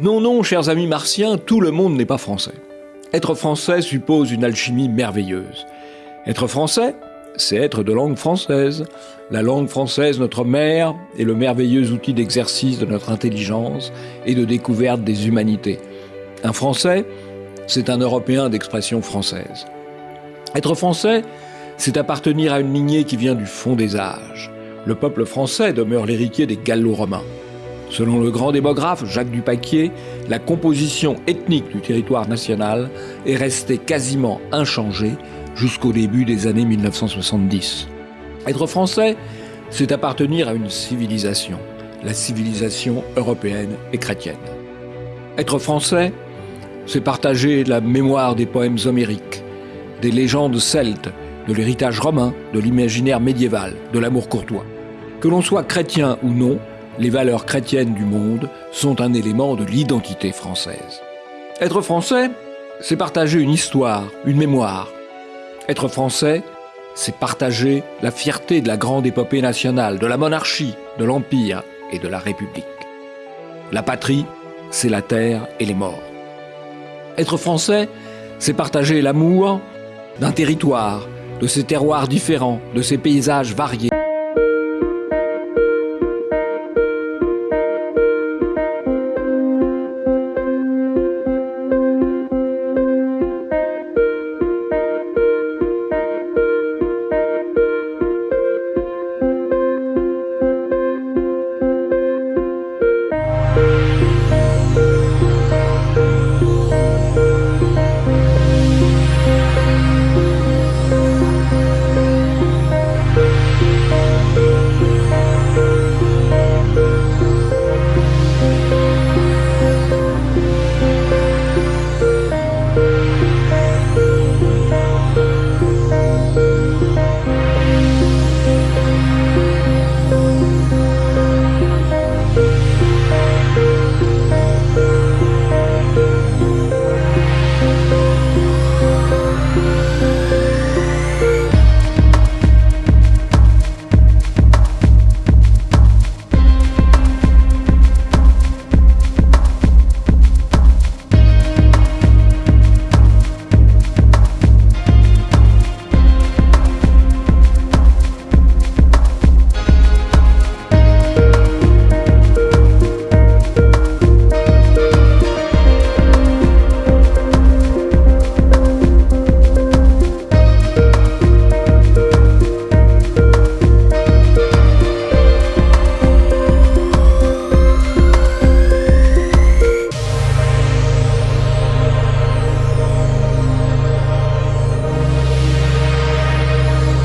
Non, non, chers amis martiens, tout le monde n'est pas français. Être français suppose une alchimie merveilleuse. Être français, c'est être de langue française. La langue française, notre mère, est le merveilleux outil d'exercice de notre intelligence et de découverte des humanités. Un Français, c'est un Européen d'expression française. Être français, c'est appartenir à une lignée qui vient du fond des âges. Le peuple français demeure l'héritier des Gallo-Romains. Selon le grand démographe Jacques Dupaquier, la composition ethnique du territoire national est restée quasiment inchangée jusqu'au début des années 1970. Être français, c'est appartenir à une civilisation, la civilisation européenne et chrétienne. Être français, c'est partager la mémoire des poèmes homériques, des légendes celtes, de l'héritage romain, de l'imaginaire médiéval, de l'amour courtois. Que l'on soit chrétien ou non, les valeurs chrétiennes du monde sont un élément de l'identité française. Être français, c'est partager une histoire, une mémoire. Être français, c'est partager la fierté de la grande épopée nationale, de la monarchie, de l'Empire et de la République. La patrie, c'est la terre et les morts. Être français, c'est partager l'amour d'un territoire, de ses terroirs différents, de ses paysages variés,